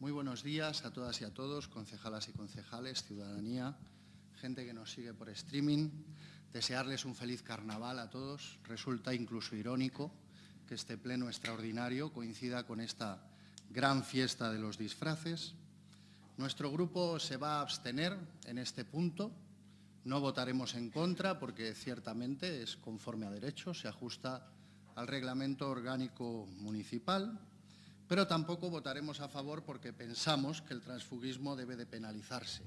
Muy buenos días a todas y a todos, concejalas y concejales, ciudadanía, gente que nos sigue por streaming. Desearles un feliz carnaval a todos. Resulta incluso irónico que este pleno extraordinario coincida con esta gran fiesta de los disfraces. Nuestro grupo se va a abstener en este punto. No votaremos en contra porque ciertamente es conforme a derecho, se ajusta al reglamento orgánico municipal pero tampoco votaremos a favor porque pensamos que el transfugismo debe de penalizarse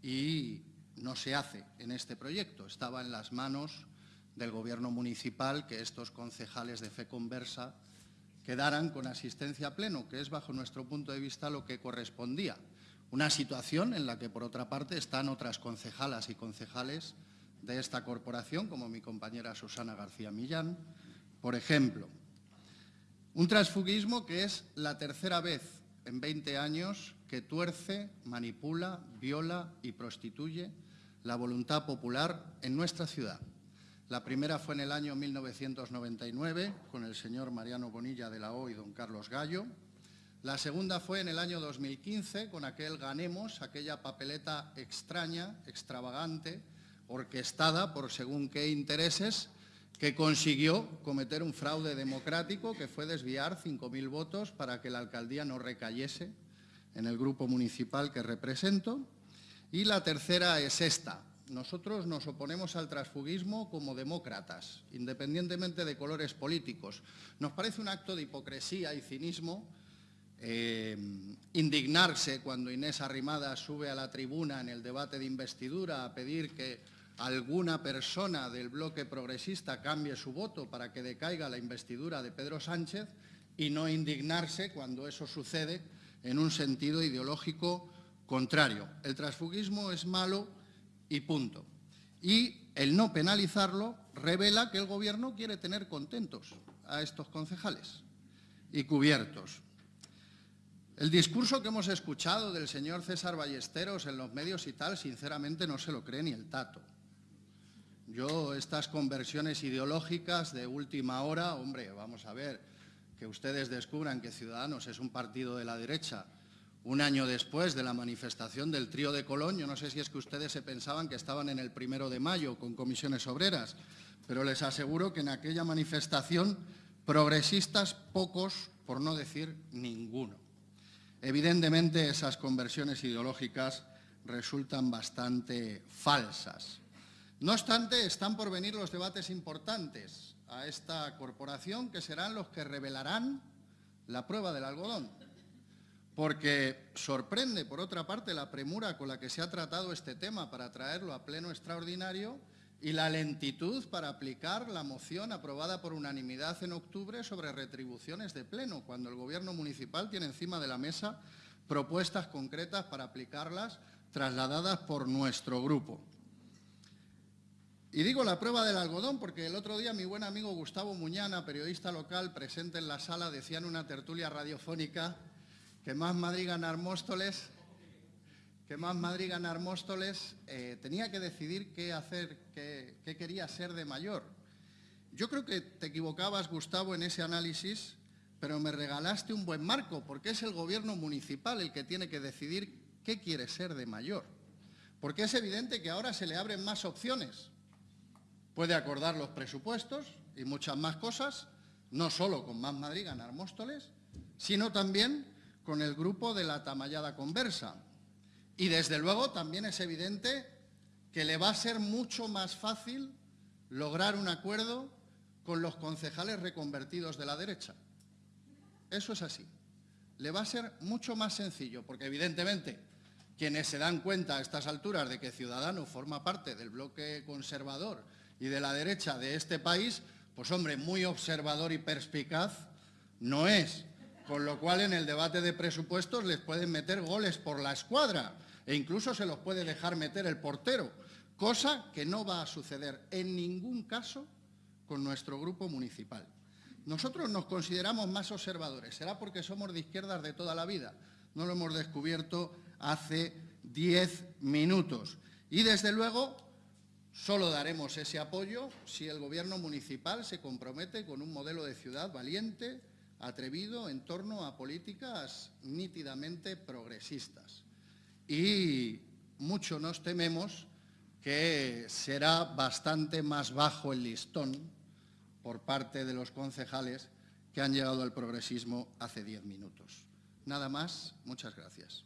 y no se hace en este proyecto. Estaba en las manos del Gobierno municipal que estos concejales de fe conversa quedaran con asistencia pleno, que es bajo nuestro punto de vista lo que correspondía. Una situación en la que, por otra parte, están otras concejalas y concejales de esta corporación, como mi compañera Susana García Millán, por ejemplo. Un transfugismo que es la tercera vez en 20 años que tuerce, manipula, viola y prostituye la voluntad popular en nuestra ciudad. La primera fue en el año 1999 con el señor Mariano Bonilla de la O y don Carlos Gallo. La segunda fue en el año 2015 con aquel Ganemos, aquella papeleta extraña, extravagante, orquestada por según qué intereses, que consiguió cometer un fraude democrático que fue desviar 5.000 votos para que la alcaldía no recayese en el grupo municipal que represento. Y la tercera es esta. Nosotros nos oponemos al transfugismo como demócratas, independientemente de colores políticos. Nos parece un acto de hipocresía y cinismo eh, indignarse cuando Inés Arrimada sube a la tribuna en el debate de investidura a pedir que alguna persona del bloque progresista cambie su voto para que decaiga la investidura de Pedro Sánchez y no indignarse cuando eso sucede en un sentido ideológico contrario. El transfugismo es malo y punto. Y el no penalizarlo revela que el Gobierno quiere tener contentos a estos concejales y cubiertos. El discurso que hemos escuchado del señor César Ballesteros en los medios y tal, sinceramente no se lo cree ni el tato. Yo, estas conversiones ideológicas de última hora, hombre, vamos a ver, que ustedes descubran que Ciudadanos es un partido de la derecha un año después de la manifestación del trío de Colón, yo no sé si es que ustedes se pensaban que estaban en el primero de mayo con comisiones obreras, pero les aseguro que en aquella manifestación progresistas pocos, por no decir ninguno. Evidentemente esas conversiones ideológicas resultan bastante falsas. No obstante, están por venir los debates importantes a esta corporación que serán los que revelarán la prueba del algodón. Porque sorprende, por otra parte, la premura con la que se ha tratado este tema para traerlo a pleno extraordinario y la lentitud para aplicar la moción aprobada por unanimidad en octubre sobre retribuciones de pleno, cuando el Gobierno municipal tiene encima de la mesa propuestas concretas para aplicarlas trasladadas por nuestro grupo. Y digo la prueba del algodón porque el otro día mi buen amigo Gustavo Muñana, periodista local presente en la sala, decía en una tertulia radiofónica que más Madrid ganar Móstoles, que más Madrid ganar Móstoles eh, tenía que decidir qué hacer, qué, qué quería ser de mayor. Yo creo que te equivocabas, Gustavo, en ese análisis, pero me regalaste un buen marco, porque es el gobierno municipal el que tiene que decidir qué quiere ser de mayor. Porque es evidente que ahora se le abren más opciones Puede acordar los presupuestos y muchas más cosas, no solo con Más Madrid ganar Móstoles, sino también con el grupo de la Tamallada Conversa. Y desde luego también es evidente que le va a ser mucho más fácil lograr un acuerdo con los concejales reconvertidos de la derecha. Eso es así. Le va a ser mucho más sencillo, porque evidentemente quienes se dan cuenta a estas alturas de que Ciudadanos forma parte del bloque conservador y de la derecha de este país, pues hombre, muy observador y perspicaz no es. Con lo cual en el debate de presupuestos les pueden meter goles por la escuadra e incluso se los puede dejar meter el portero, cosa que no va a suceder en ningún caso con nuestro grupo municipal. Nosotros nos consideramos más observadores, será porque somos de izquierdas de toda la vida, no lo hemos descubierto hace diez minutos. Y desde luego Solo daremos ese apoyo si el Gobierno municipal se compromete con un modelo de ciudad valiente, atrevido en torno a políticas nítidamente progresistas. Y mucho nos tememos que será bastante más bajo el listón por parte de los concejales que han llegado al progresismo hace diez minutos. Nada más, muchas gracias.